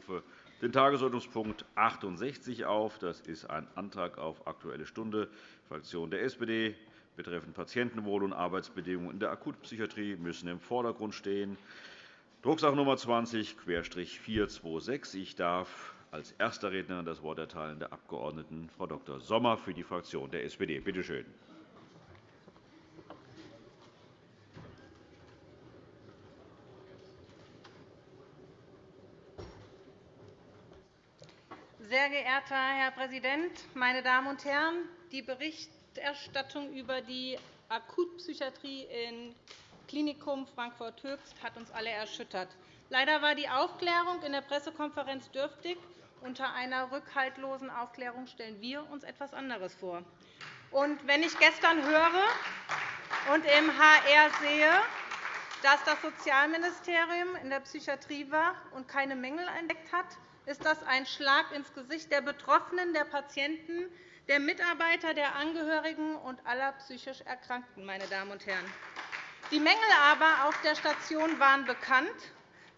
rufe den Tagesordnungspunkt 68 auf. Das ist ein Antrag auf Aktuelle Stunde Fraktion der SPD betreffend Patientenwohl und Arbeitsbedingungen in der Akutpsychiatrie müssen im Vordergrund stehen. Drucksache Nummer 20-426. Ich darf als erster Rednerin das Wort erteilen der Abg. Frau Dr. Sommer für die Fraktion der SPD. Bitte schön. Sehr geehrter Herr Präsident, meine Damen und Herren! Die Berichterstattung über die Akutpsychiatrie im Klinikum Frankfurt-Höchst hat uns alle erschüttert. Leider war die Aufklärung in der Pressekonferenz dürftig. Unter einer rückhaltlosen Aufklärung stellen wir uns etwas anderes vor. Und wenn ich gestern höre und im HR sehe, dass das Sozialministerium in der Psychiatrie war und keine Mängel entdeckt hat, ist das ein Schlag ins Gesicht der Betroffenen, der Patienten, der Mitarbeiter, der Angehörigen und aller psychisch Erkrankten. Meine Damen und Herren. Die Mängel aber auf der Station waren bekannt.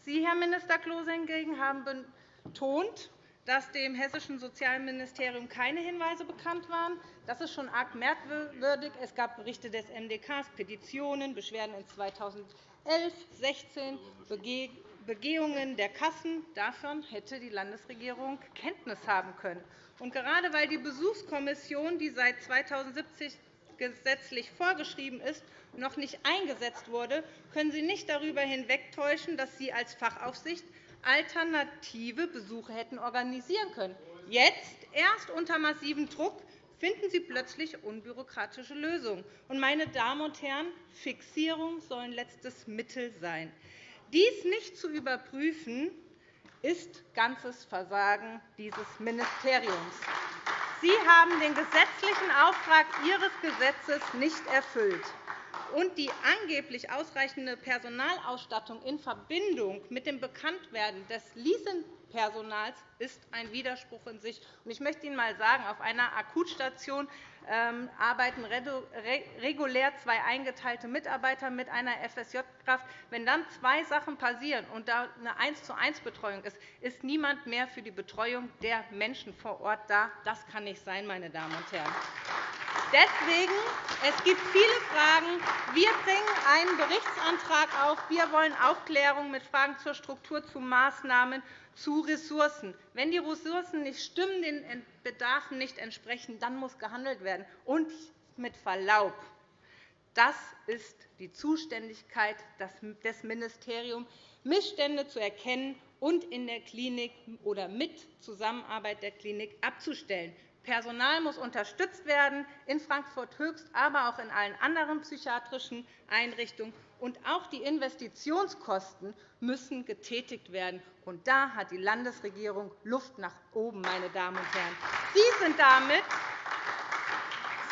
Sie, Herr Minister Klose, hingegen haben betont, dass dem hessischen Sozialministerium keine Hinweise bekannt waren. Das ist schon arg merkwürdig. Es gab Berichte des MDK, Petitionen, Beschwerden in 2011, 2016, Begehungen der Kassen. Davon hätte die Landesregierung Kenntnis haben können. Und gerade weil die Besuchskommission, die seit 2017 gesetzlich vorgeschrieben ist, noch nicht eingesetzt wurde, können Sie nicht darüber hinwegtäuschen, dass Sie als Fachaufsicht alternative Besuche hätten organisieren können. Jetzt, erst unter massivem Druck, finden Sie plötzlich unbürokratische Lösungen. meine Damen und Herren, Fixierung soll ein letztes Mittel sein. Dies nicht zu überprüfen, ist ganzes Versagen dieses Ministeriums. Sie haben den gesetzlichen Auftrag Ihres Gesetzes nicht erfüllt. Und die angeblich ausreichende Personalausstattung in Verbindung mit dem Bekanntwerden des Leasing Personals ist ein Widerspruch in sich. Ich möchte Ihnen einmal sagen, auf einer Akutstation arbeiten regulär zwei eingeteilte Mitarbeiter mit einer FSJ-Kraft. Wenn dann zwei Sachen passieren und da eine 1 zu 1 Betreuung ist, ist niemand mehr für die Betreuung der Menschen vor Ort da. Das kann nicht sein, meine Damen und Herren. Deswegen, es gibt viele Fragen. Wir bringen einen Berichtsantrag auf. Wir wollen Aufklärung mit Fragen zur Struktur, zu Maßnahmen, zu Ressourcen. Wenn die Ressourcen nicht stimmen, den Bedarfen nicht entsprechen, dann muss gehandelt werden. Und mit Verlaub, das ist die Zuständigkeit des Ministeriums, Missstände zu erkennen und in der Klinik oder mit Zusammenarbeit der Klinik abzustellen. Personal muss unterstützt werden, in Frankfurt-Höchst, aber auch in allen anderen psychiatrischen Einrichtungen. Und auch die Investitionskosten müssen getätigt werden. Und da hat die Landesregierung Luft nach oben, meine Damen und Herren. Sie sind damit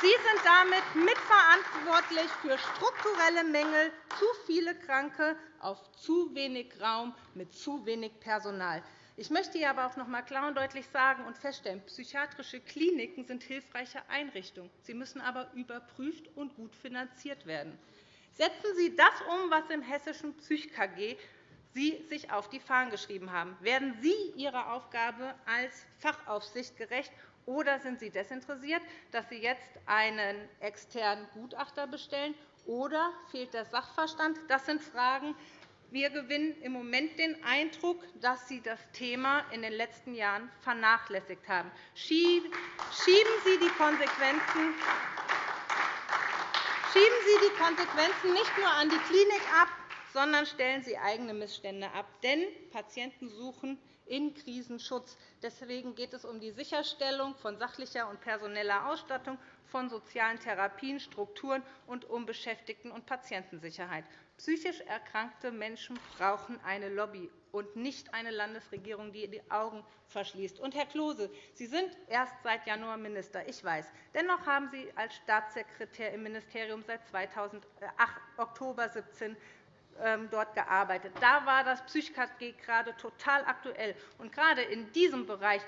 Sie sind damit mitverantwortlich für strukturelle Mängel, zu viele Kranke auf zu wenig Raum mit zu wenig Personal. Ich möchte hier aber auch noch einmal klar und deutlich sagen und feststellen, psychiatrische Kliniken sind hilfreiche Einrichtungen. Sie müssen aber überprüft und gut finanziert werden. Setzen Sie das um, was im hessischen PsychKG Sie sich auf die Fahnen geschrieben haben. Werden Sie Ihrer Aufgabe als Fachaufsicht gerecht, oder sind Sie desinteressiert, dass Sie jetzt einen externen Gutachter bestellen, oder fehlt der Sachverstand? Das sind Fragen, wir gewinnen im Moment den Eindruck, dass Sie das Thema in den letzten Jahren vernachlässigt haben. Schieben Sie die Konsequenzen Schieben Sie die Konsequenzen nicht nur an die Klinik ab, sondern stellen Sie eigene Missstände ab. Denn Patienten suchen in Krisenschutz. Deswegen geht es um die Sicherstellung von sachlicher und personeller Ausstattung, von sozialen Therapien, Strukturen und um Beschäftigten- und Patientensicherheit. Psychisch erkrankte Menschen brauchen eine Lobby und nicht eine Landesregierung, die die Augen verschließt. Und, Herr Klose, Sie sind erst seit Januar Minister, ich weiß. Dennoch haben Sie als Staatssekretär im Ministerium seit 2008, Oktober 2017 ähm, dort gearbeitet. Da war das PsychKG gerade total aktuell. Und gerade in diesem Bereich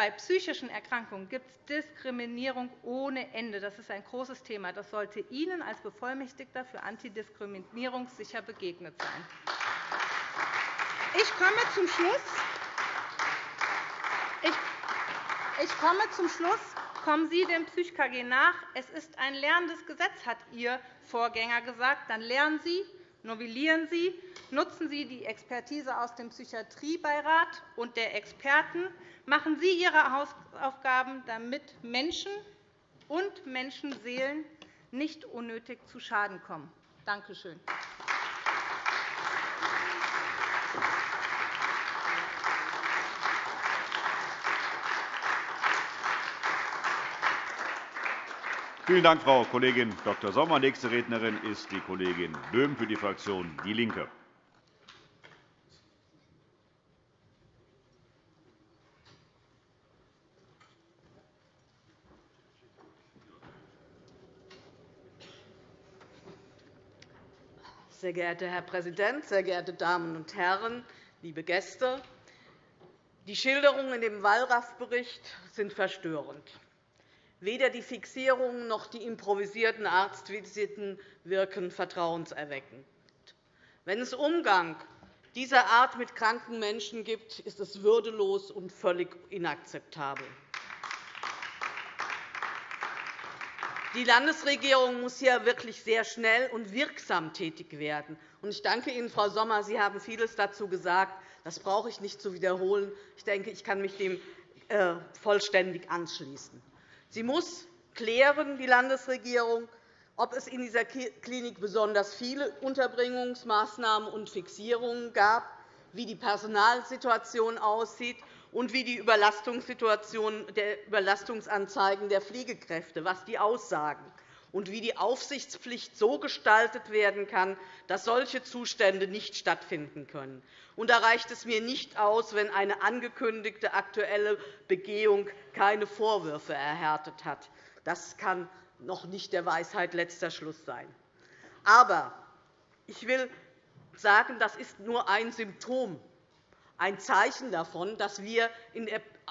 bei psychischen Erkrankungen gibt es Diskriminierung ohne Ende. Das ist ein großes Thema. Das sollte Ihnen als Bevollmächtigter für Antidiskriminierung sicher begegnet sein. Ich komme zum Schluss. Ich komme zum Schluss. Kommen Sie dem PsychKG nach. Es ist ein lernendes Gesetz, hat Ihr Vorgänger gesagt. Dann lernen Sie, novellieren Sie, nutzen Sie die Expertise aus dem Psychiatriebeirat und der Experten. Machen Sie Ihre Hausaufgaben, damit Menschen und Menschenseelen nicht unnötig zu Schaden kommen. Danke schön. Vielen Dank, Frau Kollegin Dr. Sommer. Nächste Rednerin ist die Kollegin Böhm für die Fraktion DIE LINKE. Sehr geehrter Herr Präsident, sehr geehrte Damen und Herren, liebe Gäste! Die Schilderungen in dem Wallraff-Bericht sind verstörend. Weder die Fixierungen noch die improvisierten Arztvisiten wirken vertrauenserweckend. Wenn es Umgang dieser Art mit kranken Menschen gibt, ist es würdelos und völlig inakzeptabel. Die Landesregierung muss hier wirklich sehr schnell und wirksam tätig werden. Ich danke Ihnen, Frau Sommer. Sie haben vieles dazu gesagt. Das brauche ich nicht zu wiederholen. Ich denke, ich kann mich dem äh, vollständig anschließen. Sie muss klären, die Landesregierung, ob es in dieser Klinik besonders viele Unterbringungsmaßnahmen und Fixierungen gab, wie die Personalsituation aussieht und wie die Überlastungssituation der Überlastungsanzeigen der Pflegekräfte was die aussagen und wie die Aufsichtspflicht so gestaltet werden kann, dass solche Zustände nicht stattfinden können. Und da reicht es mir nicht aus, wenn eine angekündigte aktuelle Begehung keine Vorwürfe erhärtet hat. Das kann noch nicht der Weisheit letzter Schluss sein. Aber ich will sagen, das ist nur ein Symptom, ein Zeichen davon, dass wir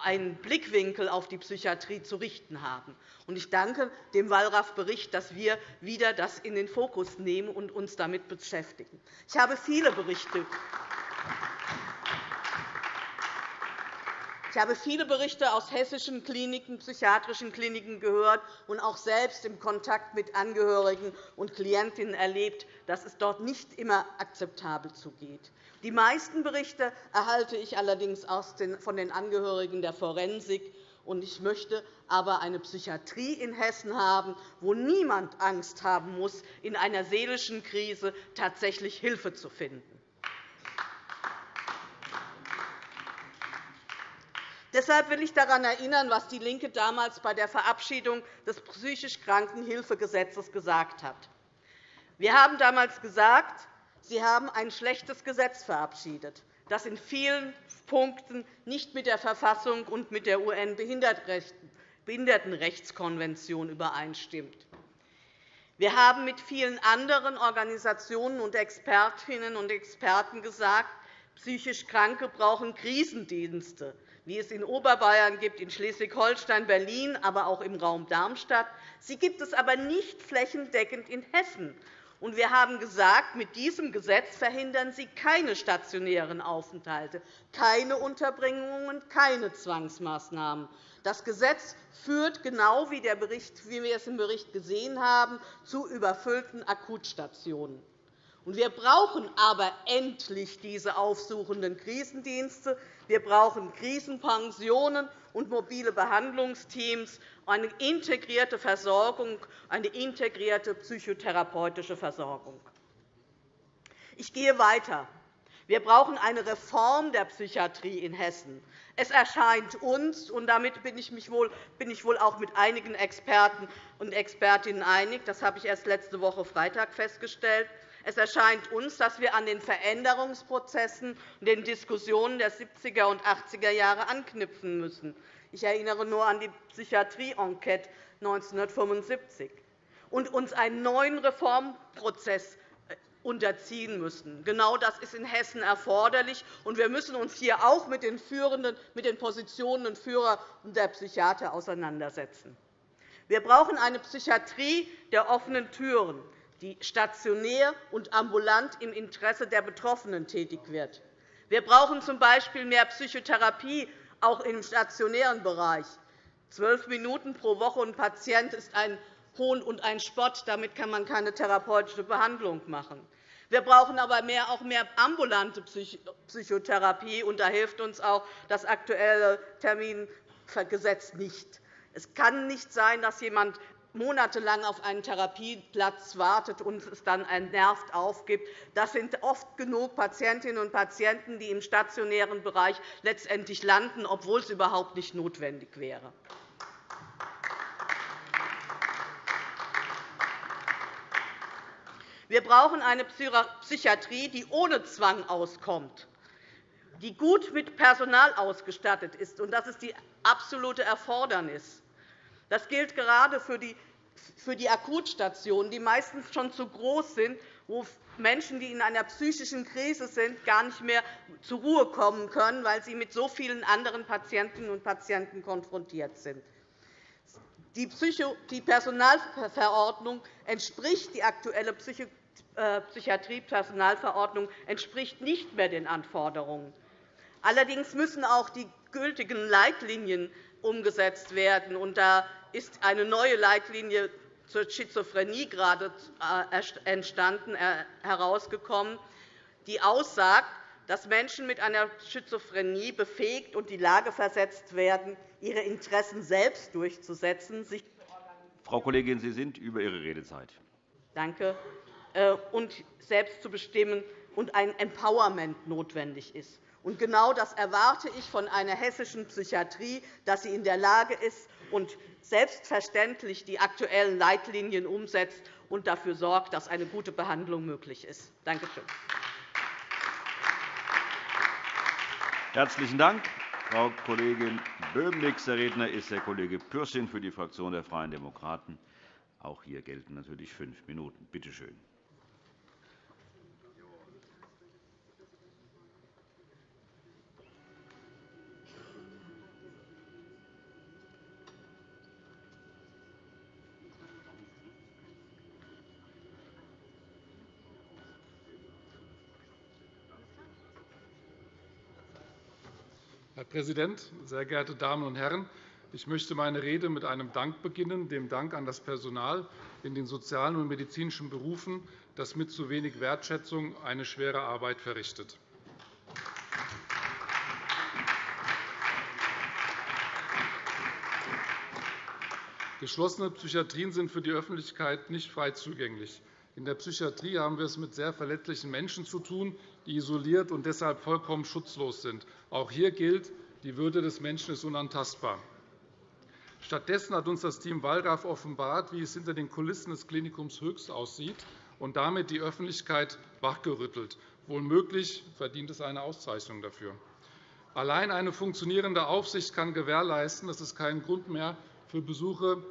einen Blickwinkel auf die Psychiatrie zu richten haben. Ich danke dem Wallraff-Bericht, dass wir wieder das in den Fokus nehmen und uns damit beschäftigen. Ich habe viele Berichte ich habe viele Berichte aus hessischen Kliniken, psychiatrischen Kliniken gehört und auch selbst im Kontakt mit Angehörigen und Klientinnen erlebt, dass es dort nicht immer akzeptabel zugeht. Die meisten Berichte erhalte ich allerdings von den Angehörigen der Forensik. Ich möchte aber eine Psychiatrie in Hessen haben, wo niemand Angst haben muss, in einer seelischen Krise tatsächlich Hilfe zu finden. Deshalb will ich daran erinnern, was DIE LINKE damals bei der Verabschiedung des psychisch Krankenhilfegesetzes gesagt hat. Wir haben damals gesagt, Sie haben ein schlechtes Gesetz verabschiedet, das in vielen Punkten nicht mit der Verfassung und mit der UN-Behindertenrechtskonvention übereinstimmt. Wir haben mit vielen anderen Organisationen und Expertinnen und Experten gesagt, psychisch Kranke brauchen Krisendienste, wie es in Oberbayern gibt, in Schleswig-Holstein, Berlin, aber auch im Raum Darmstadt. Sie gibt es aber nicht flächendeckend in Hessen. Und wir haben gesagt, mit diesem Gesetz verhindern Sie keine stationären Aufenthalte, keine Unterbringungen, keine Zwangsmaßnahmen. Das Gesetz führt, genau wie, wie wir es im Bericht gesehen haben, zu überfüllten Akutstationen. Wir brauchen aber endlich diese aufsuchenden Krisendienste. Wir brauchen Krisenpensionen und mobile Behandlungsteams, eine integrierte Versorgung, eine integrierte psychotherapeutische Versorgung. Ich gehe weiter. Wir brauchen eine Reform der Psychiatrie in Hessen. Es erscheint uns, und damit bin ich, wohl, bin ich wohl auch mit einigen Experten und Expertinnen einig, das habe ich erst letzte Woche Freitag festgestellt, es erscheint uns, dass wir an den Veränderungsprozessen und den Diskussionen der 70er und 80er Jahre anknüpfen müssen. Ich erinnere nur an die Psychiatrie-Enquete 1975 und uns einen neuen Reformprozess äh, unterziehen müssen. Genau das ist in Hessen erforderlich. und Wir müssen uns hier auch mit den, Führenden, mit den Positionen und Führern der Psychiater auseinandersetzen. Wir brauchen eine Psychiatrie der offenen Türen die stationär und ambulant im Interesse der Betroffenen tätig wird. Wir brauchen z. B. mehr Psychotherapie auch im stationären Bereich. Zwölf Minuten pro Woche und Patient ist ein Hohn und ein Spott. Damit kann man keine therapeutische Behandlung machen. Wir brauchen aber mehr, auch mehr ambulante Psychotherapie, und da hilft uns auch das aktuelle Termingesetz nicht. Es kann nicht sein, dass jemand monatelang auf einen Therapieplatz wartet und es dann nervt aufgibt. Das sind oft genug Patientinnen und Patienten, die im stationären Bereich letztendlich landen, obwohl es überhaupt nicht notwendig wäre. Wir brauchen eine Psychiatrie, die ohne Zwang auskommt, die gut mit Personal ausgestattet ist. Das ist die absolute Erfordernis. Das gilt gerade für die Akutstationen, die meistens schon zu groß sind, wo Menschen, die in einer psychischen Krise sind, gar nicht mehr zur Ruhe kommen können, weil sie mit so vielen anderen Patientinnen und Patienten konfrontiert sind. Die Personalverordnung entspricht die aktuelle äh, Psychiatriepersonalverordnung entspricht nicht mehr den Anforderungen. Allerdings müssen auch die gültigen Leitlinien umgesetzt werden. da ist eine neue Leitlinie zur Schizophrenie gerade äh, entstanden, äh, herausgekommen, die aussagt, dass Menschen mit einer Schizophrenie befähigt und in die Lage versetzt werden, ihre Interessen selbst durchzusetzen. Frau Kollegin, Sie sind über Ihre Redezeit. Danke. Äh, und selbst zu bestimmen und ein Empowerment notwendig ist. Und genau das erwarte ich von einer hessischen Psychiatrie, dass sie in der Lage ist und selbstverständlich die aktuellen Leitlinien umsetzt und dafür sorgt, dass eine gute Behandlung möglich ist. Danke schön. Herzlichen Dank, Frau Kollegin Böhm. Nächster Redner ist der Kollege Pürsün für die Fraktion der Freien Demokraten. Auch hier gelten natürlich fünf Minuten. Bitte schön. Präsident, sehr geehrte Damen und Herren! Ich möchte meine Rede mit einem Dank beginnen, dem Dank an das Personal in den sozialen und medizinischen Berufen, das mit zu wenig Wertschätzung eine schwere Arbeit verrichtet. Geschlossene Psychiatrien sind für die Öffentlichkeit nicht frei zugänglich. In der Psychiatrie haben wir es mit sehr verletzlichen Menschen zu tun, die isoliert und deshalb vollkommen schutzlos sind. Auch hier gilt, die Würde des Menschen ist unantastbar. Stattdessen hat uns das Team Wallraff offenbart, wie es hinter den Kulissen des Klinikums Höchst aussieht und damit die Öffentlichkeit wachgerüttelt. Wohlmöglich verdient es eine Auszeichnung dafür. Allein eine funktionierende Aufsicht kann gewährleisten, dass es keinen Grund mehr für Besuche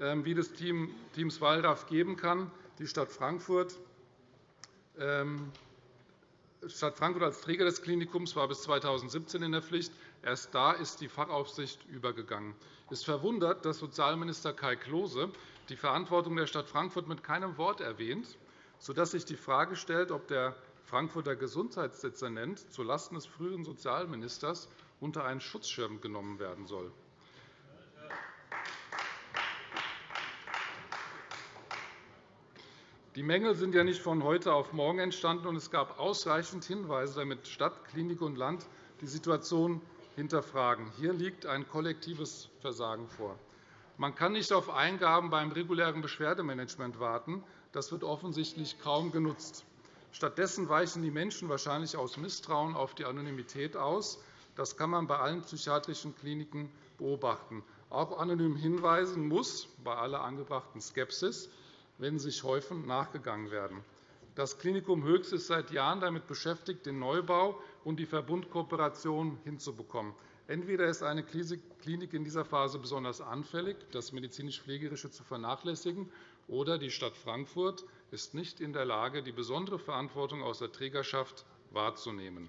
ähm, wie des Teams Wallraff geben kann. Die Stadt Frankfurt ähm, Stadt Frankfurt als Träger des Klinikums war bis 2017 in der Pflicht. Erst da ist die Fachaufsicht übergegangen. Es verwundert, dass Sozialminister Kai Klose die Verantwortung der Stadt Frankfurt mit keinem Wort erwähnt, sodass sich die Frage stellt, ob der Frankfurter Gesundheitsdezernent zulasten des früheren Sozialministers unter einen Schutzschirm genommen werden soll. Die Mängel sind ja nicht von heute auf morgen entstanden, und es gab ausreichend Hinweise, damit Stadt, Klinik und Land die Situation hinterfragen. Hier liegt ein kollektives Versagen vor. Man kann nicht auf Eingaben beim regulären Beschwerdemanagement warten. Das wird offensichtlich kaum genutzt. Stattdessen weichen die Menschen wahrscheinlich aus Misstrauen auf die Anonymität aus. Das kann man bei allen psychiatrischen Kliniken beobachten. Auch anonym hinweisen muss, bei aller angebrachten Skepsis, wenn sich häufen, nachgegangen werden. Das Klinikum Höchst ist seit Jahren damit beschäftigt, den Neubau und die Verbundkooperation hinzubekommen. Entweder ist eine Klinik in dieser Phase besonders anfällig, das medizinisch-pflegerische zu vernachlässigen, oder die Stadt Frankfurt ist nicht in der Lage, die besondere Verantwortung aus der Trägerschaft wahrzunehmen.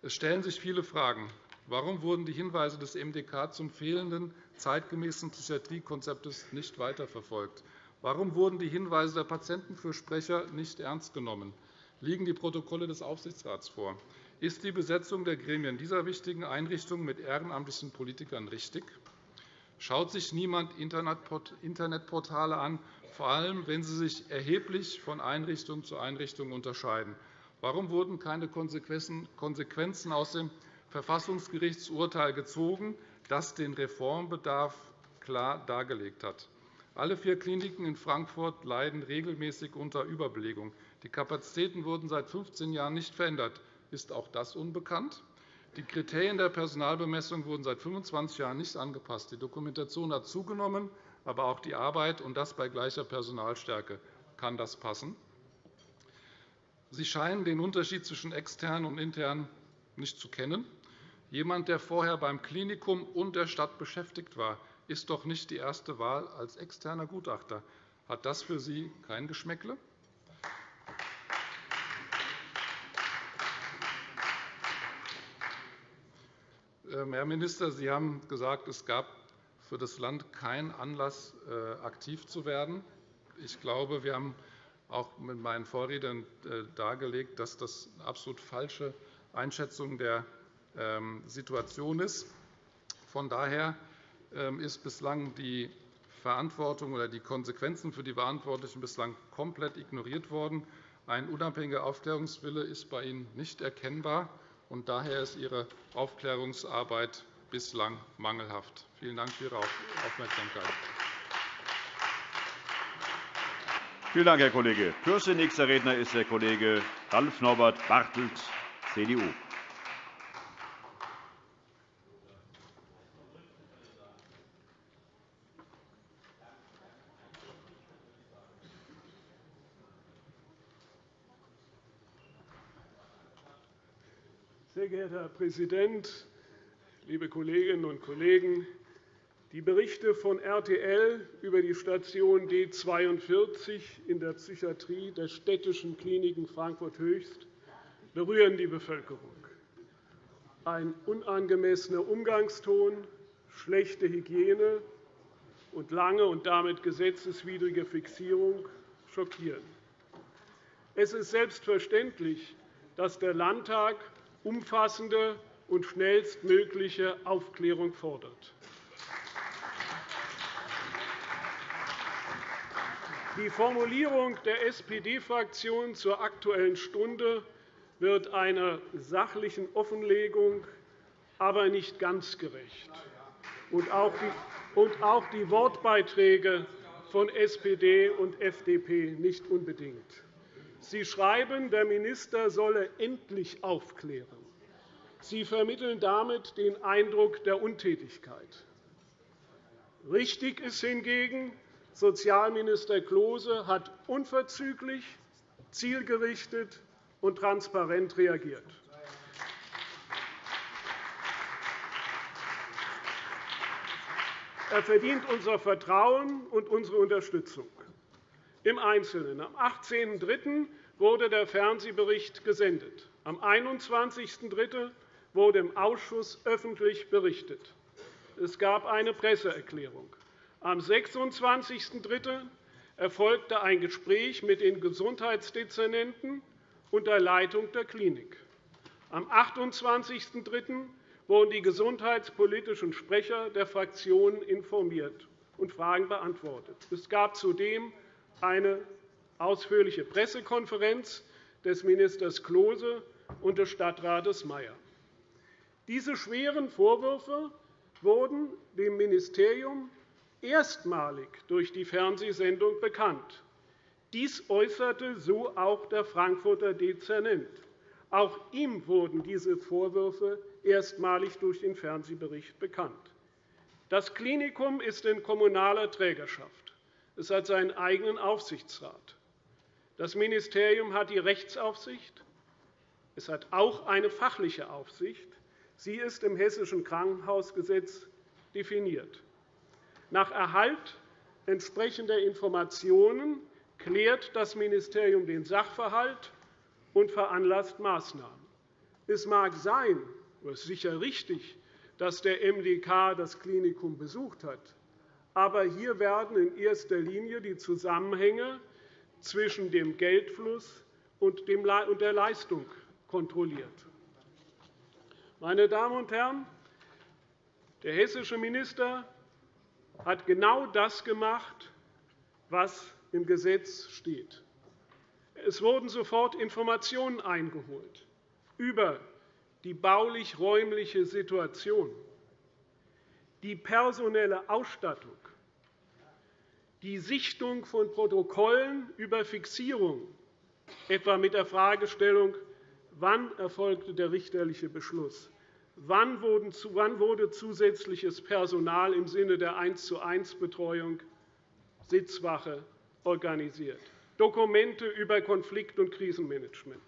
Es stellen sich viele Fragen. Warum wurden die Hinweise des MDK zum fehlenden zeitgemäßen Psychiatriekonzeptes nicht weiterverfolgt? Warum wurden die Hinweise der Patientenfürsprecher nicht ernst genommen? Liegen die Protokolle des Aufsichtsrats vor? Ist die Besetzung der Gremien dieser wichtigen Einrichtungen mit ehrenamtlichen Politikern richtig? Schaut sich niemand Internetportale an, vor allem wenn sie sich erheblich von Einrichtung zu Einrichtung unterscheiden? Warum wurden keine Konsequenzen aus dem Verfassungsgerichtsurteil gezogen, das den Reformbedarf klar dargelegt hat? Alle vier Kliniken in Frankfurt leiden regelmäßig unter Überbelegung. Die Kapazitäten wurden seit 15 Jahren nicht verändert. Ist auch das unbekannt? Die Kriterien der Personalbemessung wurden seit 25 Jahren nicht angepasst. Die Dokumentation hat zugenommen, aber auch die Arbeit, und das bei gleicher Personalstärke. Kann das passen? Sie scheinen den Unterschied zwischen extern und intern nicht zu kennen. Jemand, der vorher beim Klinikum und der Stadt beschäftigt war, ist doch nicht die erste Wahl als externer Gutachter. Hat das für Sie kein Geschmäckle? Ähm, Herr Minister, Sie haben gesagt, es gab für das Land keinen Anlass, äh, aktiv zu werden. Ich glaube, wir haben auch mit meinen Vorrednern äh, dargelegt, dass das eine absolut falsche Einschätzung der ähm, Situation ist. Von daher ist bislang die Verantwortung oder die Konsequenzen für die Verantwortlichen bislang komplett ignoriert worden. Ein unabhängiger Aufklärungswille ist bei Ihnen nicht erkennbar. und Daher ist Ihre Aufklärungsarbeit bislang mangelhaft. Vielen Dank für Ihre Aufmerksamkeit. Vielen Dank, Herr Kollege Pürsün. Nächster Redner ist der Kollege Ralf Norbert Bartelt, CDU. Sehr geehrter Herr Präsident, liebe Kolleginnen und Kollegen! Die Berichte von RTL über die Station D 42 in der Psychiatrie der städtischen Kliniken Frankfurt-Höchst berühren die Bevölkerung. Ein unangemessener Umgangston, schlechte Hygiene und lange und damit gesetzeswidrige Fixierung schockieren. Es ist selbstverständlich, dass der Landtag umfassende und schnellstmögliche Aufklärung fordert. Die Formulierung der SPD-Fraktion zur Aktuellen Stunde wird einer sachlichen Offenlegung, aber nicht ganz gerecht, und auch die Wortbeiträge von SPD und FDP nicht unbedingt. Sie schreiben, der Minister solle endlich aufklären. Sie vermitteln damit den Eindruck der Untätigkeit. Richtig ist hingegen, Sozialminister Klose hat unverzüglich, zielgerichtet und transparent reagiert. Er verdient unser Vertrauen und unsere Unterstützung. Im Einzelnen. Am 18.03. wurde der Fernsehbericht gesendet. Am 21.03. wurde im Ausschuss öffentlich berichtet. Es gab eine Presseerklärung. Am 26.03. erfolgte ein Gespräch mit den Gesundheitsdezernenten unter Leitung der Klinik. Am 28.03. wurden die gesundheitspolitischen Sprecher der Fraktionen informiert und Fragen beantwortet. Es gab zudem eine ausführliche Pressekonferenz des Ministers Klose und des Stadtrates Mayer. Diese schweren Vorwürfe wurden dem Ministerium erstmalig durch die Fernsehsendung bekannt. Dies äußerte so auch der Frankfurter Dezernent. Auch ihm wurden diese Vorwürfe erstmalig durch den Fernsehbericht bekannt. Das Klinikum ist in kommunaler Trägerschaft. Es hat seinen eigenen Aufsichtsrat. Das Ministerium hat die Rechtsaufsicht. Es hat auch eine fachliche Aufsicht. Sie ist im Hessischen Krankenhausgesetz definiert. Nach Erhalt entsprechender Informationen klärt das Ministerium den Sachverhalt und veranlasst Maßnahmen. Es mag sein, oder ist sicher richtig, dass der MDK das Klinikum besucht hat. Aber hier werden in erster Linie die Zusammenhänge zwischen dem Geldfluss und der Leistung kontrolliert. Meine Damen und Herren, der hessische Minister hat genau das gemacht, was im Gesetz steht. Es wurden sofort Informationen eingeholt über die baulich-räumliche Situation, die personelle Ausstattung, die Sichtung von Protokollen über Fixierung, etwa mit der Fragestellung, wann erfolgte der richterliche Beschluss, wann wurde zusätzliches Personal im Sinne der 1 zu 1 Betreuung Sitzwache organisiert, Dokumente über Konflikt- und Krisenmanagement.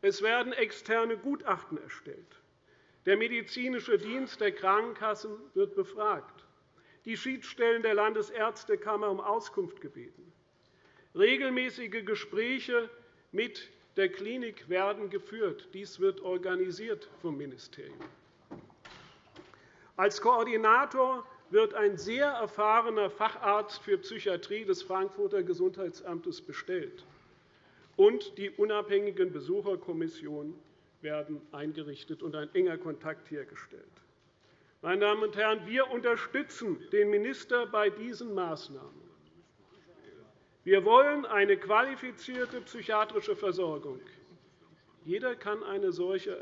Es werden externe Gutachten erstellt. Der medizinische Dienst der Krankenkassen wird befragt. Die Schiedsstellen der Landesärztekammer um Auskunft gebeten. Regelmäßige Gespräche mit der Klinik werden geführt. Dies wird organisiert vom Ministerium. Als Koordinator wird ein sehr erfahrener Facharzt für Psychiatrie des Frankfurter Gesundheitsamtes bestellt, und die unabhängigen Besucherkommissionen werden eingerichtet und ein enger Kontakt hergestellt. Meine Damen und Herren, wir unterstützen den Minister bei diesen Maßnahmen. Wir wollen eine qualifizierte psychiatrische Versorgung. Jeder kann eine solche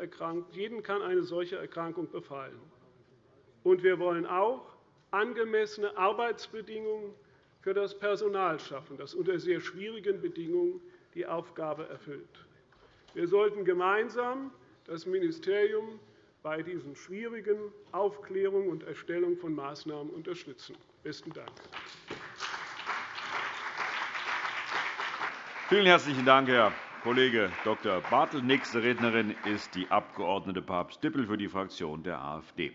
jeden kann eine solche Erkrankung befallen. Und wir wollen auch angemessene Arbeitsbedingungen für das Personal schaffen, das unter sehr schwierigen Bedingungen die Aufgabe erfüllt. Wir sollten gemeinsam das Ministerium bei diesen schwierigen Aufklärung und Erstellung von Maßnahmen unterstützen. – Besten Dank. Vielen herzlichen Dank, Herr Kollege Dr. Bartel. Nächste Rednerin ist die Abg. Papst-Dippel für die Fraktion der AfD.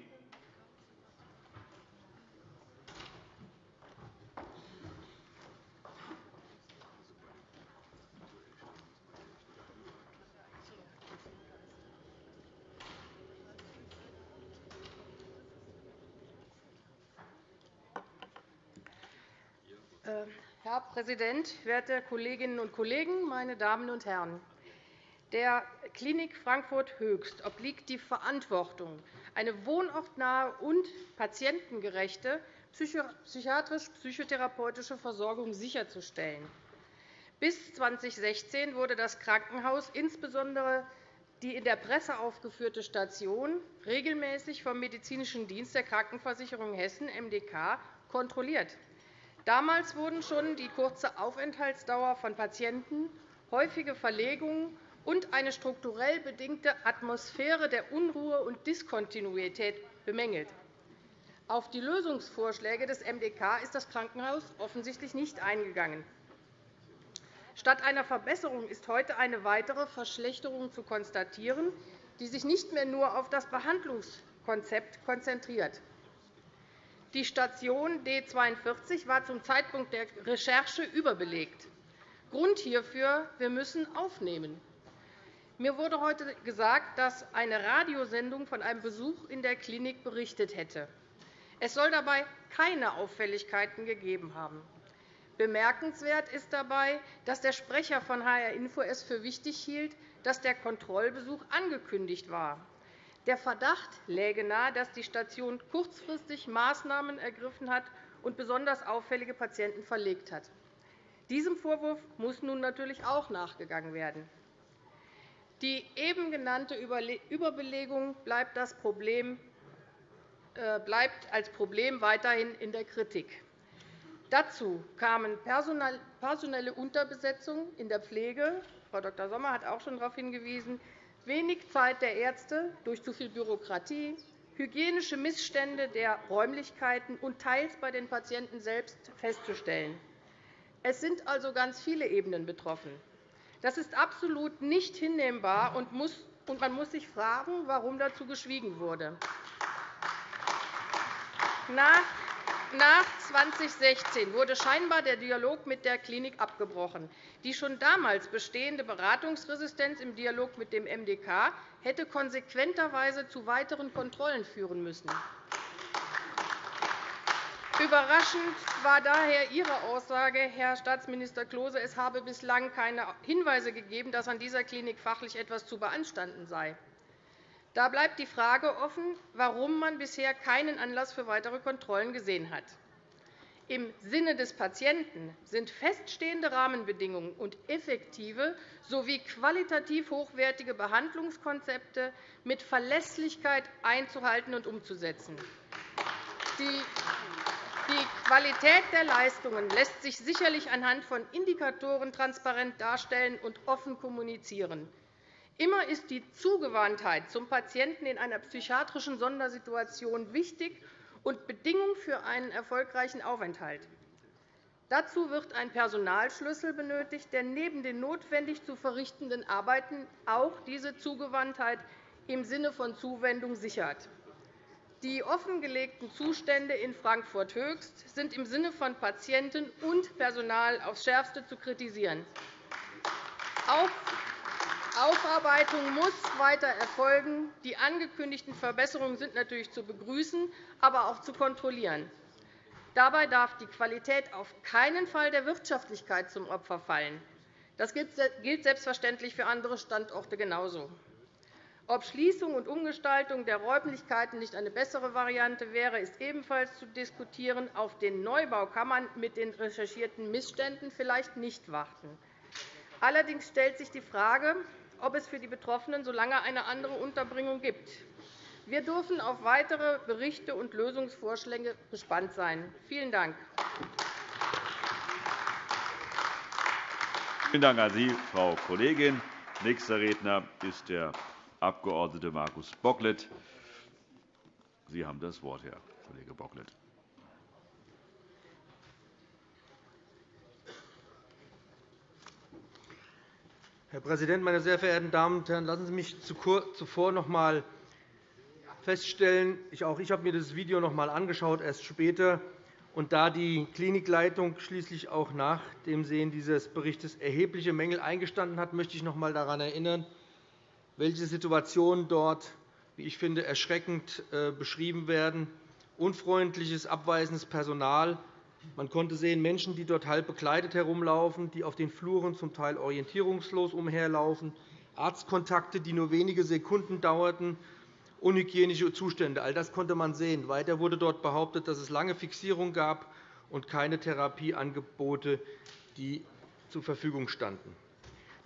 Herr Präsident, werte Kolleginnen und Kollegen, meine Damen und Herren! Der Klinik Frankfurt Höchst obliegt die Verantwortung, eine wohnortnahe und patientengerechte psychiatrisch-psychotherapeutische Versorgung sicherzustellen. Bis 2016 wurde das Krankenhaus insbesondere die in der Presse aufgeführte Station regelmäßig vom Medizinischen Dienst der Krankenversicherung Hessen MDK kontrolliert. Damals wurden schon die kurze Aufenthaltsdauer von Patienten, häufige Verlegungen und eine strukturell bedingte Atmosphäre der Unruhe und Diskontinuität bemängelt. Auf die Lösungsvorschläge des MDK ist das Krankenhaus offensichtlich nicht eingegangen. Statt einer Verbesserung ist heute eine weitere Verschlechterung zu konstatieren, die sich nicht mehr nur auf das Behandlungskonzept konzentriert. Die Station D 42 war zum Zeitpunkt der Recherche überbelegt. Grund hierfür, wir müssen aufnehmen. Mir wurde heute gesagt, dass eine Radiosendung von einem Besuch in der Klinik berichtet hätte. Es soll dabei keine Auffälligkeiten gegeben haben. Bemerkenswert ist dabei, dass der Sprecher von HR Info es für wichtig hielt, dass der Kontrollbesuch angekündigt war. Der Verdacht läge nahe, dass die Station kurzfristig Maßnahmen ergriffen hat und besonders auffällige Patienten verlegt hat. Diesem Vorwurf muss nun natürlich auch nachgegangen werden. Die eben genannte Überbelegung bleibt, Problem, äh, bleibt als Problem weiterhin in der Kritik. Dazu kamen personelle Unterbesetzung in der Pflege. Frau Dr. Sommer hat auch schon darauf hingewiesen, wenig Zeit der Ärzte durch zu viel Bürokratie, hygienische Missstände der Räumlichkeiten und teils bei den Patienten selbst festzustellen. Es sind also ganz viele Ebenen betroffen. Das ist absolut nicht hinnehmbar, und man muss sich fragen, warum dazu geschwiegen wurde. Nach nach 2016 wurde scheinbar der Dialog mit der Klinik abgebrochen. Die schon damals bestehende Beratungsresistenz im Dialog mit dem MDK hätte konsequenterweise zu weiteren Kontrollen führen müssen. Überraschend war daher Ihre Aussage, Herr Staatsminister Klose, es habe bislang keine Hinweise gegeben, dass an dieser Klinik fachlich etwas zu beanstanden sei. Da bleibt die Frage offen, warum man bisher keinen Anlass für weitere Kontrollen gesehen hat. Im Sinne des Patienten sind feststehende Rahmenbedingungen und effektive sowie qualitativ hochwertige Behandlungskonzepte mit Verlässlichkeit einzuhalten und umzusetzen. Die Qualität der Leistungen lässt sich sicherlich anhand von Indikatoren transparent darstellen und offen kommunizieren. Immer ist die Zugewandtheit zum Patienten in einer psychiatrischen Sondersituation wichtig und Bedingung für einen erfolgreichen Aufenthalt. Dazu wird ein Personalschlüssel benötigt, der neben den notwendig zu verrichtenden Arbeiten auch diese Zugewandtheit im Sinne von Zuwendung sichert. Die offengelegten Zustände in Frankfurt Höchst sind im Sinne von Patienten und Personal aufs Schärfste zu kritisieren. Aufarbeitung muss weiter erfolgen. Die angekündigten Verbesserungen sind natürlich zu begrüßen, aber auch zu kontrollieren. Dabei darf die Qualität auf keinen Fall der Wirtschaftlichkeit zum Opfer fallen. Das gilt selbstverständlich für andere Standorte genauso. Ob Schließung und Umgestaltung der Räumlichkeiten nicht eine bessere Variante wäre, ist ebenfalls zu diskutieren. Auf den Neubau kann man mit den recherchierten Missständen vielleicht nicht warten. Allerdings stellt sich die Frage, ob es für die Betroffenen so lange eine andere Unterbringung gibt. Wir dürfen auf weitere Berichte und Lösungsvorschläge gespannt sein. Vielen Dank. Vielen Dank an Sie, Frau Kollegin. Nächster Redner ist der Abg. Markus Bocklet. Sie haben das Wort, Herr Kollege Bocklet. Herr Präsident, meine sehr verehrten Damen und Herren! Lassen Sie mich zuvor noch einmal feststellen, auch ich habe mir das Video noch einmal angeschaut, erst später. Und da die Klinikleitung schließlich auch nach dem Sehen dieses Berichts erhebliche Mängel eingestanden hat, möchte ich noch einmal daran erinnern, welche Situationen dort, wie ich finde, erschreckend äh, beschrieben werden. Unfreundliches, abweisendes Personal, man konnte sehen, Menschen, die dort halb bekleidet herumlaufen, die auf den Fluren zum Teil orientierungslos umherlaufen, Arztkontakte, die nur wenige Sekunden dauerten, unhygienische Zustände. All das konnte man sehen. Weiter wurde dort behauptet, dass es lange Fixierung gab und keine Therapieangebote, die zur Verfügung standen.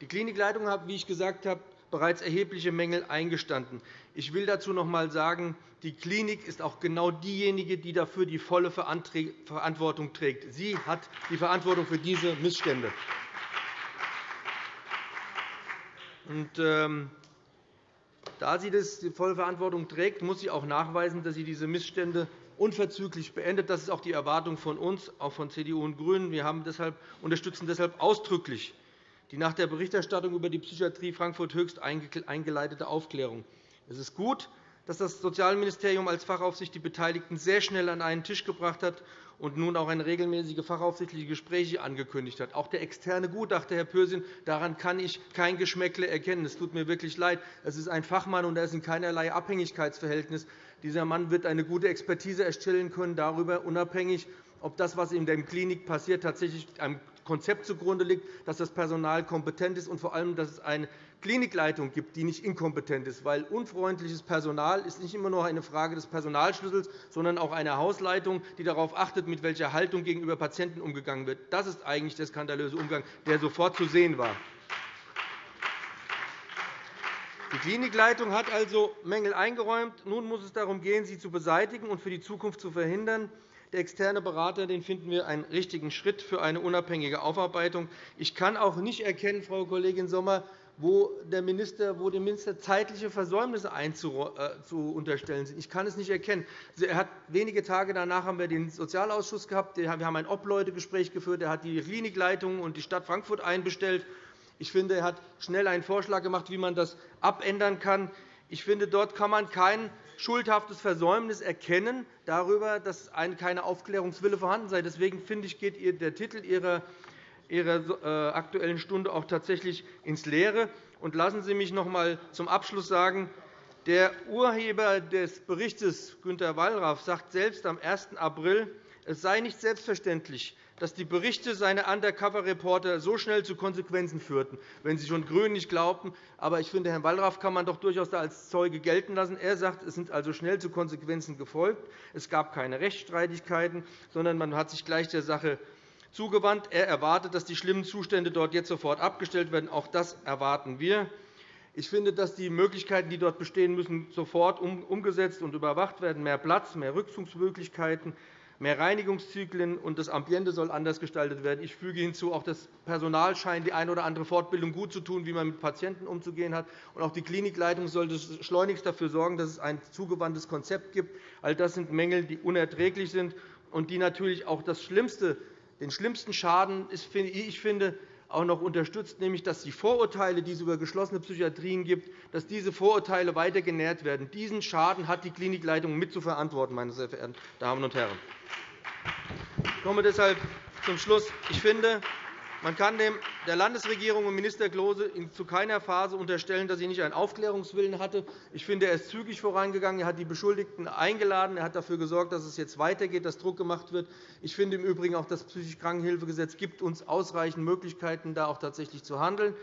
Die Klinikleitung hat, wie ich gesagt habe, bereits erhebliche Mängel eingestanden. Ich will dazu noch einmal sagen, die Klinik ist auch genau diejenige, die dafür die volle Verantwortung trägt. Sie hat die Verantwortung für diese Missstände. Und, ähm, da sie die volle Verantwortung trägt, muss sie auch nachweisen, dass sie diese Missstände unverzüglich beendet. Das ist auch die Erwartung von uns, auch von CDU und GRÜNEN. Wir haben deshalb, unterstützen deshalb ausdrücklich die nach der Berichterstattung über die Psychiatrie Frankfurt Höchst eingeleitete Aufklärung. Es ist gut, dass das Sozialministerium als Fachaufsicht die Beteiligten sehr schnell an einen Tisch gebracht hat und nun auch eine regelmäßige fachaufsichtliche Gespräche angekündigt hat. Auch der externe Gutachter, Herr Pürsün, daran kann ich kein Geschmäckle erkennen. Es tut mir wirklich leid. Es ist ein Fachmann, und er ist in keinerlei Abhängigkeitsverhältnis. Dieser Mann wird eine gute Expertise erstellen können darüber, unabhängig, ob das, was in der Klinik passiert, tatsächlich Konzept zugrunde liegt, dass das Personal kompetent ist und vor allem, dass es eine Klinikleitung gibt, die nicht inkompetent ist. Weil unfreundliches Personal ist nicht immer nur eine Frage des Personalschlüssels, sondern auch eine Hausleitung, die darauf achtet, mit welcher Haltung gegenüber Patienten umgegangen wird. Das ist eigentlich der skandalöse Umgang, der sofort zu sehen war. Die Klinikleitung hat also Mängel eingeräumt. Nun muss es darum gehen, sie zu beseitigen und für die Zukunft zu verhindern. Der externe Berater den finden wir einen richtigen Schritt für eine unabhängige Aufarbeitung. Ich kann auch nicht erkennen, Frau Kollegin Sommer, wo, der Minister, wo dem Minister zeitliche Versäumnisse äh, unterstellen sind. Ich kann es nicht erkennen. Er hat wenige Tage danach haben wir den Sozialausschuss gehabt. Wir haben ein Obleutegespräch geführt. Er hat die Klinikleitung und die Stadt Frankfurt einbestellt. Ich finde, er hat schnell einen Vorschlag gemacht, wie man das abändern kann. Ich finde, dort kann man kein schuldhaftes Versäumnis erkennen darüber, dass keine Aufklärungswille vorhanden sei. Deswegen finde ich, geht der Titel Ihrer Ihrer äh, Aktuellen Stunde auch tatsächlich ins Leere. Und lassen Sie mich noch einmal zum Abschluss sagen, der Urheber des Berichts, Günter Wallraff, sagt selbst am 1. April, Es sei nicht selbstverständlich, dass die Berichte seiner Undercover-Reporter so schnell zu Konsequenzen führten, wenn Sie schon GRÜNE nicht glaubten. Aber ich finde, Herrn Wallraff kann man doch durchaus als Zeuge gelten lassen. Er sagt, es sind also schnell zu Konsequenzen gefolgt. Es gab keine Rechtsstreitigkeiten, sondern man hat sich gleich der Sache zugewandt. Er erwartet, dass die schlimmen Zustände dort jetzt sofort abgestellt werden. Auch das erwarten wir. Ich finde, dass die Möglichkeiten, die dort bestehen müssen, sofort umgesetzt und überwacht werden. Mehr Platz, mehr Rückzugsmöglichkeiten, mehr Reinigungszyklen, und das Ambiente soll anders gestaltet werden. Ich füge hinzu, auch das Personal scheint die eine oder andere Fortbildung gut zu tun, wie man mit Patienten umzugehen hat. Und auch die Klinikleitung sollte schleunigst dafür sorgen, dass es ein zugewandtes Konzept gibt. All das sind Mängel, die unerträglich sind und die natürlich auch das Schlimmste, den schlimmsten Schaden, ich finde, auch noch unterstützt, nämlich dass die Vorurteile, die es über geschlossene Psychiatrien gibt, dass diese Vorurteile weiter genährt werden. Diesen Schaden hat die Klinikleitung mit zu verantworten, meine sehr verehrten Damen und Herren. Ich komme deshalb zum Schluss. Ich finde, man kann der Landesregierung und Minister Klose zu keiner Phase unterstellen, dass sie nicht einen Aufklärungswillen hatte. Ich finde, er ist zügig vorangegangen. Er hat die Beschuldigten eingeladen. Er hat dafür gesorgt, dass es jetzt weitergeht, dass Druck gemacht wird. Ich finde im Übrigen auch das psychisch Krankenhilfegesetz gibt uns ausreichend Möglichkeiten, da auch tatsächlich zu handeln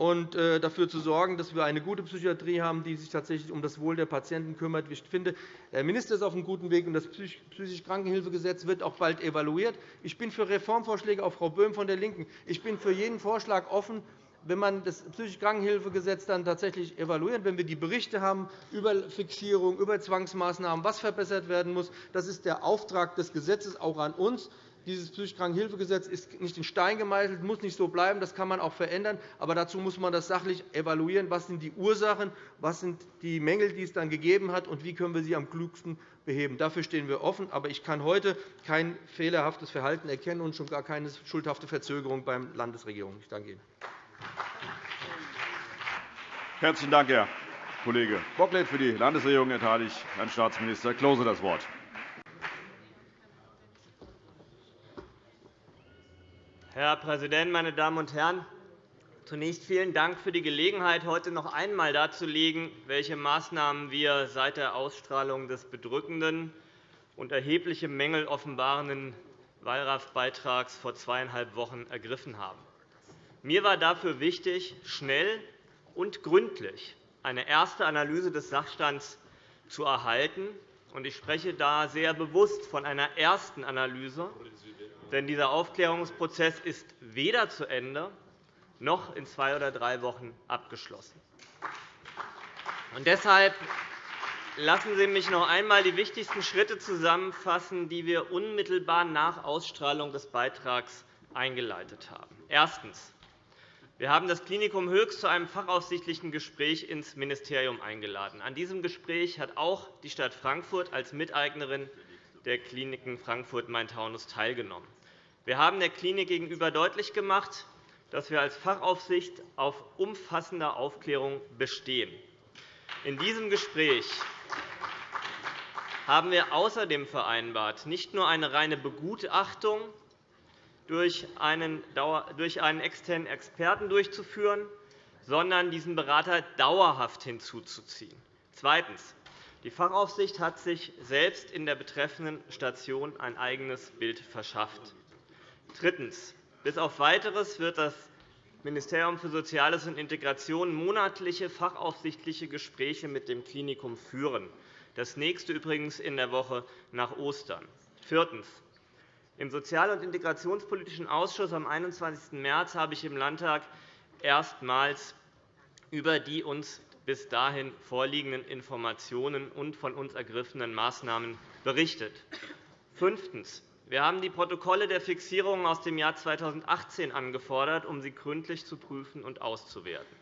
und äh, dafür zu sorgen, dass wir eine gute Psychiatrie haben, die sich tatsächlich um das Wohl der Patienten kümmert. Ich finde, der Minister ist auf einem guten Weg, und das psychische Krankenhilfegesetz wird auch bald evaluiert. Ich bin für Reformvorschläge, auch Frau Böhm von der LINKEN. Ich bin für jeden Vorschlag offen, wenn man das psychische Krankenhilfegesetz dann tatsächlich evaluiert, wenn wir die Berichte haben über Fixierung, über Zwangsmaßnahmen, was verbessert werden muss. Das ist der Auftrag des Gesetzes auch an uns. Dieses psychisch Krankenhilfegesetz ist nicht in Stein gemeißelt, muss nicht so bleiben. Das kann man auch verändern. Aber dazu muss man das sachlich evaluieren. Was sind die Ursachen? Was sind die Mängel, die es dann gegeben hat? Und wie können wir sie am klügsten beheben? Dafür stehen wir offen. Aber ich kann heute kein fehlerhaftes Verhalten erkennen und schon gar keine schuldhafte Verzögerung beim Landesregierung. Ich danke Ihnen. Herzlichen Dank, Herr Kollege Bocklet. Für die Landesregierung erteile ich Herrn Staatsminister Klose das Wort. Herr Präsident, meine Damen und Herren! Zunächst vielen Dank für die Gelegenheit, heute noch einmal darzulegen, welche Maßnahmen wir seit der Ausstrahlung des bedrückenden und erhebliche Mängel offenbarenden Wallraff-Beitrags vor zweieinhalb Wochen ergriffen haben. Mir war dafür wichtig, schnell und gründlich eine erste Analyse des Sachstands zu erhalten. Ich spreche da sehr bewusst von einer ersten Analyse, denn dieser Aufklärungsprozess ist weder zu Ende noch in zwei oder drei Wochen abgeschlossen. Und deshalb lassen Sie mich noch einmal die wichtigsten Schritte zusammenfassen, die wir unmittelbar nach Ausstrahlung des Beitrags eingeleitet haben. Erstens. Wir haben das Klinikum Höchst zu einem fachaufsichtlichen Gespräch ins Ministerium eingeladen. An diesem Gespräch hat auch die Stadt Frankfurt als Miteignerin der Kliniken Frankfurt-Main-Taunus teilgenommen. Wir haben der Klinik gegenüber deutlich gemacht, dass wir als Fachaufsicht auf umfassende Aufklärung bestehen. In diesem Gespräch haben wir außerdem vereinbart, nicht nur eine reine Begutachtung durch einen externen Experten durchzuführen, sondern diesen Berater dauerhaft hinzuzuziehen. Zweitens. Die Fachaufsicht hat sich selbst in der betreffenden Station ein eigenes Bild verschafft. Drittens. Bis auf Weiteres wird das Ministerium für Soziales und Integration monatliche fachaufsichtliche Gespräche mit dem Klinikum führen, das nächste übrigens in der Woche nach Ostern. Viertens. Im Sozial- und Integrationspolitischen Ausschuss am 21. März habe ich im Landtag erstmals über die uns bis dahin vorliegenden Informationen und von uns ergriffenen Maßnahmen berichtet. Fünftens. Wir haben die Protokolle der Fixierungen aus dem Jahr 2018 angefordert, um sie gründlich zu prüfen und auszuwerten.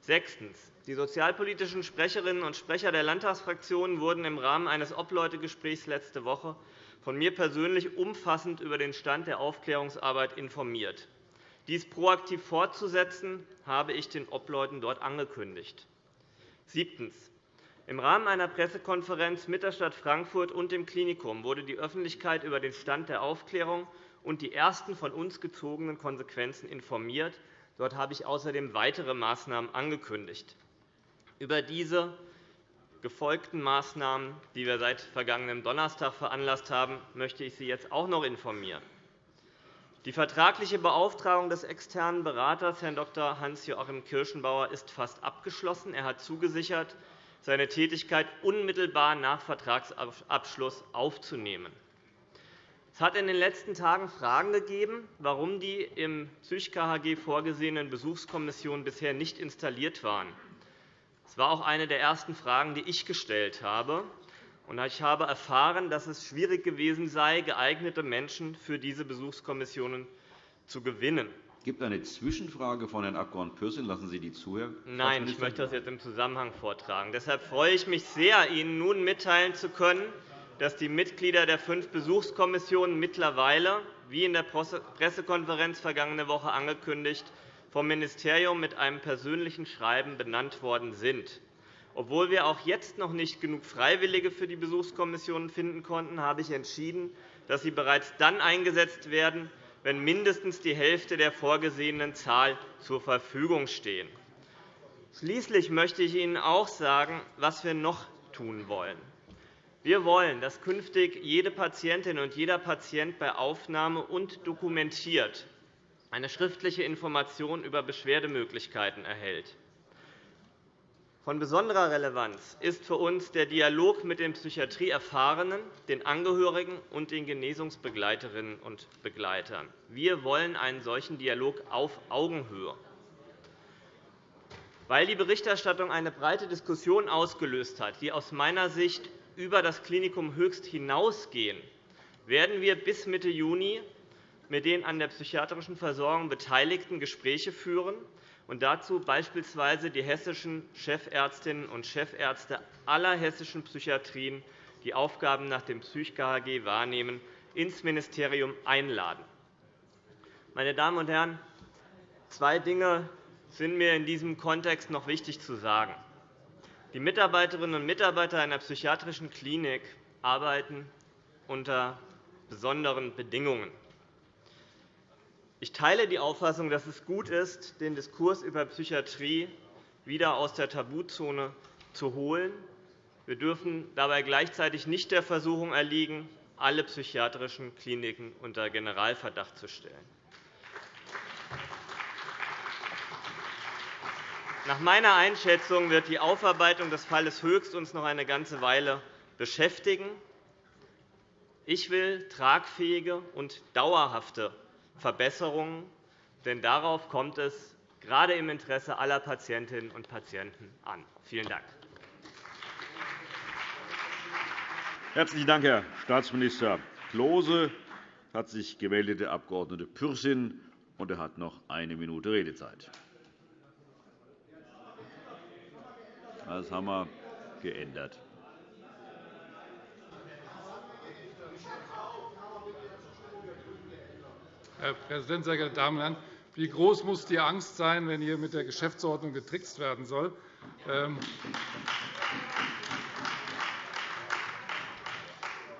Sechstens. Die sozialpolitischen Sprecherinnen und Sprecher der Landtagsfraktionen wurden im Rahmen eines Obleutegesprächs letzte Woche von mir persönlich umfassend über den Stand der Aufklärungsarbeit informiert. Dies proaktiv fortzusetzen, habe ich den Obleuten dort angekündigt. Siebtens. Im Rahmen einer Pressekonferenz mit der Stadt Frankfurt und dem Klinikum wurde die Öffentlichkeit über den Stand der Aufklärung und die ersten von uns gezogenen Konsequenzen informiert. Dort habe ich außerdem weitere Maßnahmen angekündigt. Über diese gefolgten Maßnahmen, die wir seit vergangenem Donnerstag veranlasst haben, möchte ich Sie jetzt auch noch informieren. Die vertragliche Beauftragung des externen Beraters, Herrn Dr. Hans-Joachim Kirschenbauer, ist fast abgeschlossen. Er hat zugesichert, seine Tätigkeit unmittelbar nach Vertragsabschluss aufzunehmen. Es hat in den letzten Tagen Fragen gegeben, warum die im PSÜCH-KHG vorgesehenen Besuchskommissionen bisher nicht installiert waren. Das war auch eine der ersten Fragen, die ich gestellt habe. Ich habe erfahren, dass es schwierig gewesen sei, geeignete Menschen für diese Besuchskommissionen zu gewinnen. Es gibt eine Zwischenfrage von Herrn Abg. Pürsün. Lassen Sie die zu, Herr Nein, ich möchte das jetzt im Zusammenhang vortragen. Deshalb freue ich mich sehr, Ihnen nun mitteilen zu können, dass die Mitglieder der fünf Besuchskommissionen mittlerweile, wie in der Pressekonferenz vergangene Woche angekündigt, vom Ministerium mit einem persönlichen Schreiben benannt worden sind. Obwohl wir auch jetzt noch nicht genug Freiwillige für die Besuchskommissionen finden konnten, habe ich entschieden, dass sie bereits dann eingesetzt werden, wenn mindestens die Hälfte der vorgesehenen Zahl zur Verfügung stehen. Schließlich möchte ich Ihnen auch sagen, was wir noch tun wollen. Wir wollen, dass künftig jede Patientin und jeder Patient bei Aufnahme und dokumentiert eine schriftliche Information über Beschwerdemöglichkeiten erhält. Von besonderer Relevanz ist für uns der Dialog mit den Psychiatrieerfahrenen, den Angehörigen und den Genesungsbegleiterinnen und Begleitern. Wir wollen einen solchen Dialog auf Augenhöhe. Weil die Berichterstattung eine breite Diskussion ausgelöst hat, die aus meiner Sicht über das Klinikum Höchst hinausgehen, werden wir bis Mitte Juni mit den an der psychiatrischen Versorgung Beteiligten Gespräche führen und dazu beispielsweise die hessischen Chefärztinnen und Chefärzte aller hessischen Psychiatrien, die Aufgaben nach dem PSÜCH-KHG wahrnehmen, ins Ministerium einladen. Meine Damen und Herren, zwei Dinge sind mir in diesem Kontext noch wichtig zu sagen. Die Mitarbeiterinnen und Mitarbeiter einer psychiatrischen Klinik arbeiten unter besonderen Bedingungen. Ich teile die Auffassung, dass es gut ist, den Diskurs über Psychiatrie wieder aus der Tabuzone zu holen. Wir dürfen dabei gleichzeitig nicht der Versuchung erliegen, alle psychiatrischen Kliniken unter Generalverdacht zu stellen. Nach meiner Einschätzung wird die Aufarbeitung des Falles Höchst uns noch eine ganze Weile beschäftigen. Ich will tragfähige und dauerhafte Verbesserungen. Denn darauf kommt es gerade im Interesse aller Patientinnen und Patienten an. Vielen Dank. Herzlichen Dank, Herr Staatsminister Klose. Es hat sich gemeldet der Abg. Pürsün, und er hat noch eine Minute Redezeit. Das haben wir geändert. Herr Präsident, sehr geehrte Damen und Herren! Wie groß muss die Angst sein, wenn hier mit der Geschäftsordnung getrickst werden soll? Ähm,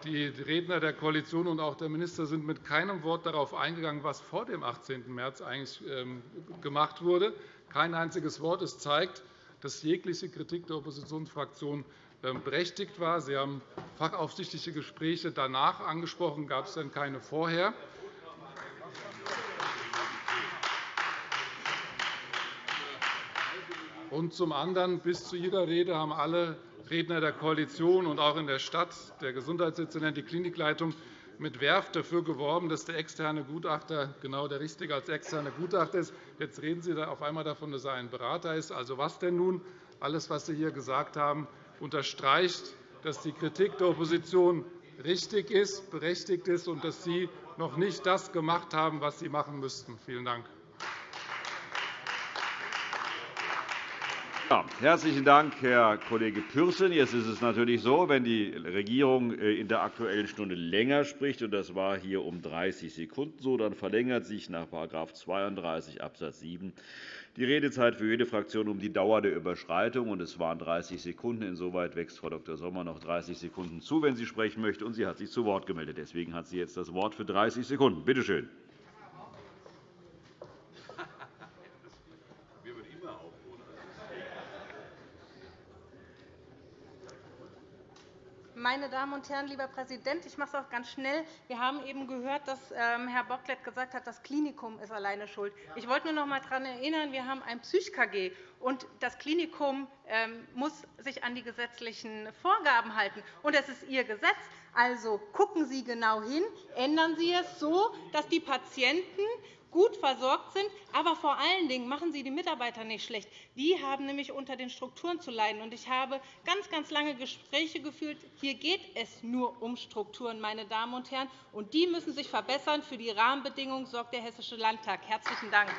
die Redner der Koalition und auch der Minister sind mit keinem Wort darauf eingegangen, was vor dem 18. März eigentlich ähm, gemacht wurde. Kein einziges Wort. Es zeigt, dass jegliche Kritik der Oppositionsfraktionen ähm, berechtigt war. Sie haben fachaufsichtliche Gespräche danach angesprochen. Gab es denn keine vorher? Und zum anderen, bis zu Ihrer Rede haben alle Redner der Koalition und auch in der Stadt, der Gesundheitsdezernent, die Klinikleitung, mit Werf dafür geworben, dass der externe Gutachter genau der Richtige als externer Gutachter ist. Jetzt reden Sie auf einmal davon, dass er ein Berater ist. Also was denn nun? Alles, was Sie hier gesagt haben, unterstreicht, dass die Kritik der Opposition richtig ist, berechtigt ist und dass Sie noch nicht das gemacht haben, was Sie machen müssten. Vielen Dank. Ja, herzlichen Dank, Herr Kollege Pürsün. Jetzt ist es natürlich so, wenn die Regierung äh, in der Aktuellen Stunde länger spricht, und das war hier um 30 Sekunden so, dann verlängert sich nach § 32 Abs. 7 die Redezeit für jede Fraktion um die Dauer der Überschreitung. Und es waren 30 Sekunden. Insoweit wächst Frau Dr. Sommer noch 30 Sekunden zu, wenn sie sprechen möchte. Und sie hat sich zu Wort gemeldet. Deswegen hat sie jetzt das Wort für 30 Sekunden. Bitte schön. Meine Damen und Herren, lieber Präsident, ich mache es auch ganz schnell. Wir haben eben gehört, dass ähm, Herr Bocklet gesagt hat, das Klinikum ist alleine schuld. Ich wollte nur noch einmal daran erinnern, wir haben ein Psych-KG, und das Klinikum ähm, muss sich an die gesetzlichen Vorgaben halten. Und es ist Ihr Gesetz. Also gucken Sie genau hin, ändern Sie es so, dass die Patienten gut versorgt sind. Aber vor allen Dingen machen Sie die Mitarbeiter nicht schlecht. Die haben nämlich unter den Strukturen zu leiden. Ich habe ganz, ganz lange Gespräche geführt. Hier geht es nur um Strukturen, meine Damen und Herren. Und die müssen sich verbessern. Für die Rahmenbedingungen sorgt der Hessische Landtag. – Herzlichen Dank.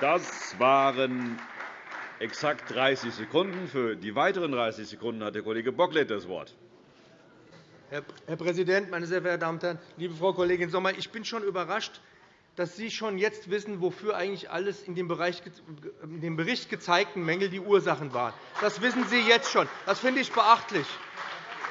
Das waren exakt 30 Sekunden. Für die weiteren 30 Sekunden hat der Kollege Bocklet das Wort. Herr Präsident, meine sehr verehrten Damen und Herren! Liebe Frau Kollegin Sommer, ich bin schon überrascht, dass Sie schon jetzt wissen, wofür eigentlich alles in dem, Bereich, in dem Bericht gezeigten Mängel die Ursachen waren. Das wissen Sie jetzt schon. Das finde ich beachtlich.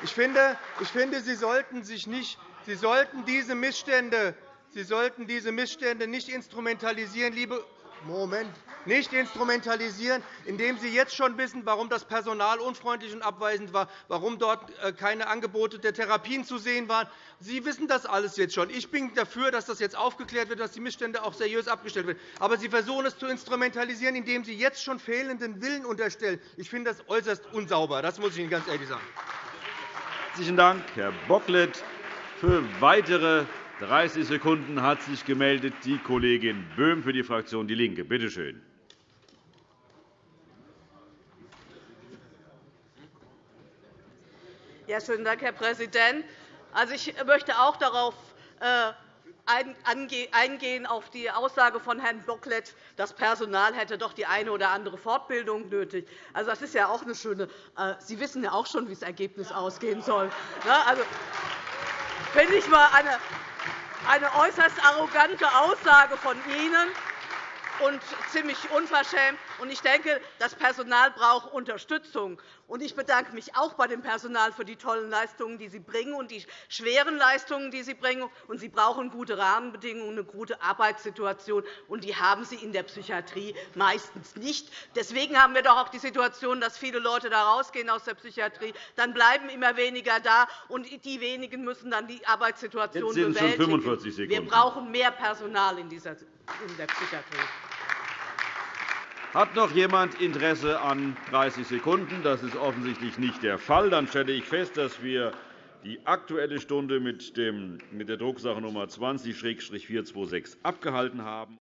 Ich finde, ich finde Sie, sollten sich nicht, Sie, sollten diese Missstände, Sie sollten diese Missstände nicht instrumentalisieren, liebe Moment, nicht instrumentalisieren, indem Sie jetzt schon wissen, warum das Personal unfreundlich und abweisend war, warum dort äh, keine Angebote der Therapien zu sehen waren. Sie wissen das alles jetzt schon. Ich bin dafür, dass das jetzt aufgeklärt wird, dass die Missstände auch seriös abgestellt werden. Aber Sie versuchen es zu instrumentalisieren, indem Sie jetzt schon fehlenden Willen unterstellen. Ich finde das äußerst unsauber. Das muss ich Ihnen ganz ehrlich sagen. Herzlichen Dank, Herr Bocklet. Für weitere 30 Sekunden hat sich gemeldet die Kollegin Böhm für die Fraktion DIE LINKE. Bitte schön. Ja, schönen Dank, Herr Präsident. Also, ich möchte auch darauf äh, eingehen auf die Aussage von Herrn Bocklet, das Personal hätte doch die eine oder andere Fortbildung nötig. Also, das ist ja auch eine schöne. Äh, Sie wissen ja auch schon, wie das Ergebnis ausgehen soll. Also, finde ich mal eine eine äußerst arrogante Aussage von Ihnen und ziemlich unverschämt. Ich denke, das Personal braucht Unterstützung. Ich bedanke mich auch bei dem Personal für die tollen Leistungen, die Sie bringen, und die schweren Leistungen, die Sie bringen. Sie brauchen gute Rahmenbedingungen, eine gute Arbeitssituation, und die haben Sie in der Psychiatrie meistens nicht. Deswegen haben wir doch auch die Situation, dass viele Leute da rausgehen aus der Psychiatrie. Dann bleiben immer weniger da, und die wenigen müssen dann die Arbeitssituation bewältigen. Schon 45 Sekunden. Wir brauchen mehr Personal in der Psychiatrie. Hat noch jemand Interesse an 30 Sekunden? Das ist offensichtlich nicht der Fall. Dann stelle ich fest, dass wir die Aktuelle Stunde mit der Drucksache Nr. 20-426 abgehalten haben.